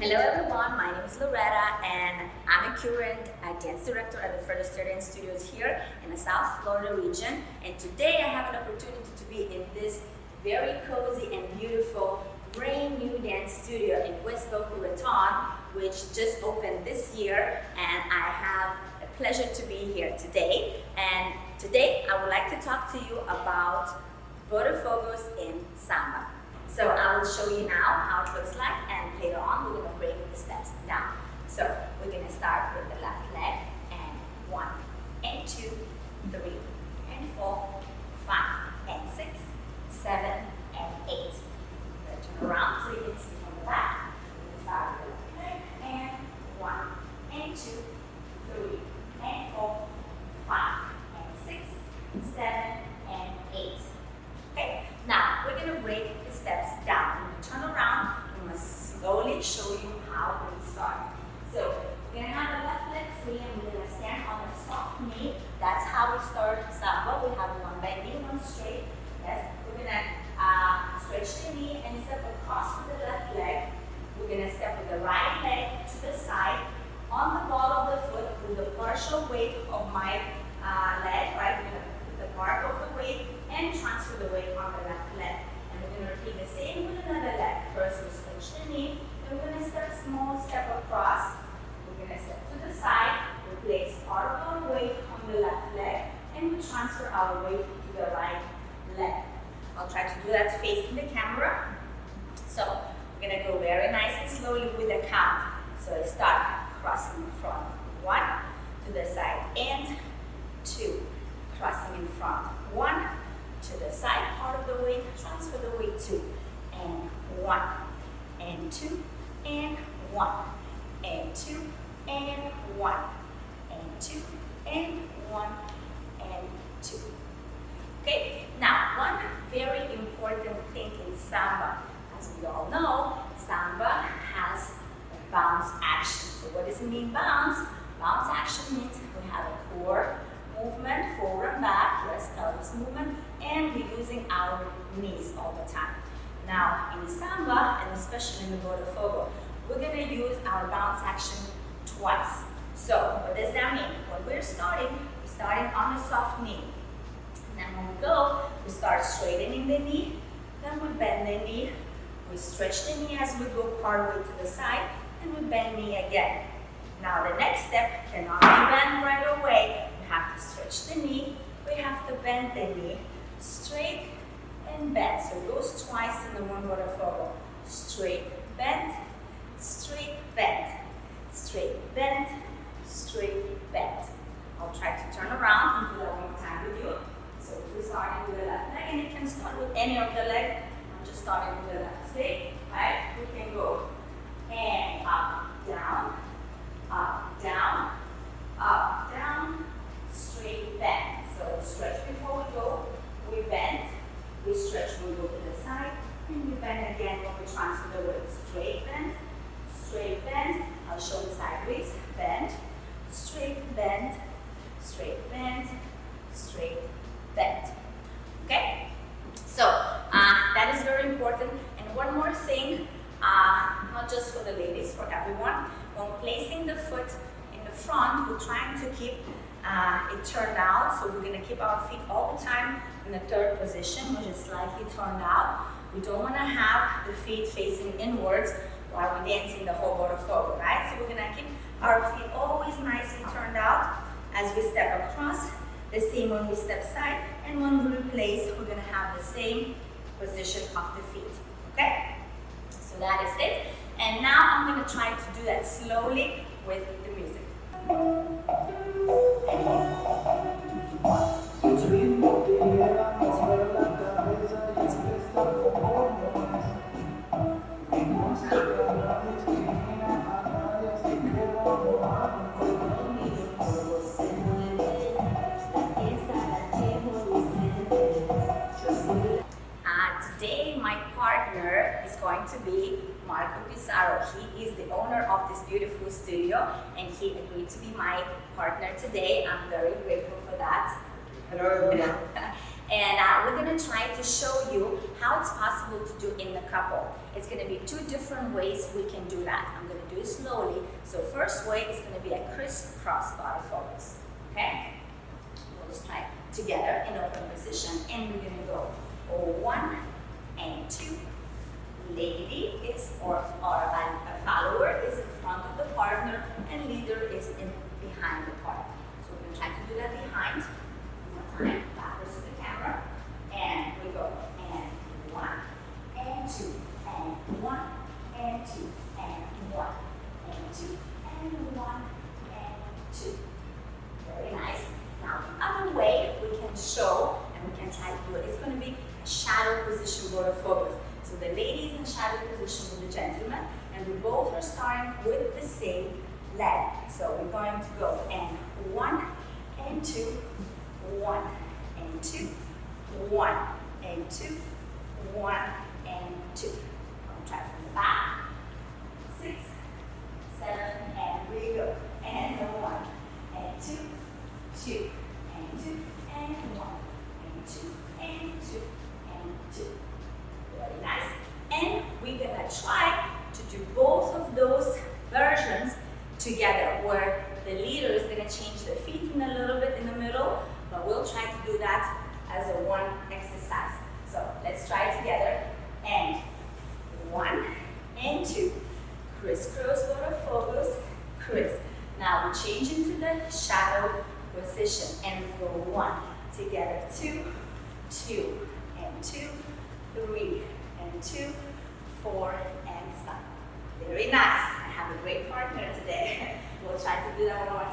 Hello everyone, my name is Loretta and I'm a current dance director at the Further Dance Studios here in the South Florida region. And today I have an opportunity to be in this very cozy and beautiful brand new dance studio in West Boca Raton which just opened this year. And I have a pleasure to be here today. And today I would like to talk to you about Botafogos in Samba. So I will show you now how it looks like and later on we're going to break the steps down. So we're going to start with the left leg and one and two, three and four, five and six, seven and eight. Turn around so you can see from the back. We're start with the left leg and one and two, three and four, five and six, seven and eight. Okay, now we're going to break the steps down. When you turn around, I'm going to slowly show you how we start. So we're going to have the left leg free and we're going to stand on a soft knee. That's how we start samba. We have one bending, one straight. Yes, we're to uh, stretch the knee and step across with the left leg. We're going to step with the right leg to the side on the ball of the foot with the partial weight of my uh, leg, right? We're going to put the part of the weight and transfer the weight on the left leg. And we're going to repeat the same with another leg. First, we switch the knee, then we're going to step small step across. We're going to step to the side, we place part of our weight on the left leg, and we transfer our weight to the right leg. I'll try to do that facing the camera. So we're going to go very nice and slowly with the count. So I start crossing in front. One, to the side, and two, crossing in front. One, to the side part of the weight, transfer the weight two, and one, and two, and one, and two, and one, and two, and one, and two. Okay, now one very important thing in samba, as we all know, samba has a bounce action. So what does it mean bounce? Bounce action means we have a core movement, forward and back, yes, pelvis movement, and we're using our knees all the time. Now, in samba, and especially in the Botafogo, we're going to use our bounce action twice. So, what does that mean? When we're starting, we're starting on a soft knee. And then when we go, we start straightening the knee, then we bend the knee, we stretch the knee as we go part way to the side, and we bend the knee again. Now the next step cannot be bent right away. We have to stretch the knee, we have to bend the knee, straight and bend. So it goes twice in the one Botafogo. Straight, bend, straight, bend, straight, bend, straight, bend. I'll try to turn around and do that one more time with you. So we're starting with the left leg, and you can start with any of the leg. I'm just starting with the left leg, right? We can go and up, down, up, down, up, down, straight, bend. So stretch before we go, we bend, we stretch when we go to the side, and we bend again when we transfer the weight. Straight bend, straight bend. I'll show you sideways. Bend, straight bend, straight bend, straight bend. Okay? So uh, that is very important. And one more thing, uh, not just for the ladies, for everyone. When placing the foot in the front, we're trying to keep uh, it turned out. So we're going to keep our feet all the time in the third position, which is slightly turned out. We don't want to have the feet facing inwards while we're dancing the whole Botafogo, right? So we're going to keep our feet always nicely turned out as we step across. The same when we step side, and when we replace, we're going to have the same position of the feet, okay? So that is it. And now I'm going to try to do that slowly with the music. He agreed to be my partner today. I'm very grateful for that. Hello. And uh, we're gonna try to show you how it's possible to do in the couple. It's gonna be two different ways we can do that. I'm gonna do it slowly. So first way is gonna be a crisscross body focus, okay? We'll just try together in open position and we're gonna go one and two. Lady is, or, or a, a follower is in front of the partner and leader is in behind the partner. So we're gonna try to do that behind. One time, backwards to the camera. And we go, and one, and two, and one, and two, and one, and two, and one, and two. Very nice. Now the other way we can show and we can try to do it is going to be shadow position Botafogos. So the lady is in shadow position with the gentleman and we both are starting with the same leg. So we're going to go and one and two, one and two, one and two, one and two. I'll try from the back. Six, seven, and we go. And one, and two, two, and two, and one, and two, and two, and two. Very nice. And we're gonna try to do both of those versions together where the leader is gonna change the feet in a little bit in the middle, but we'll try to do that as a one exercise. So let's try it together. And one and two. Crisscross, to focus, criss. Now we change into the shadow position and go one, together, two, two, and two, three, and two, four, and stop. Very nice. I have a great partner today. We'll try to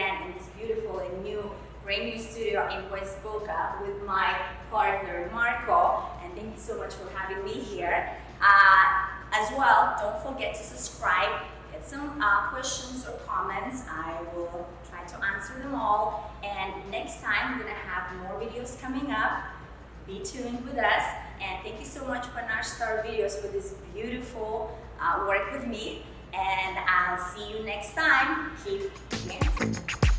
again in this beautiful and new, brand new studio in West Boca with my partner Marco. And thank you so much for having me here. Uh, as well, don't forget to subscribe. Get some uh, questions or comments. I will try to answer them all. And next time, we're gonna have more videos coming up. Be tuned with us. And thank you so much, Panache Star Videos, for this beautiful uh, work with me. And I'll see you next time. Keep dancing.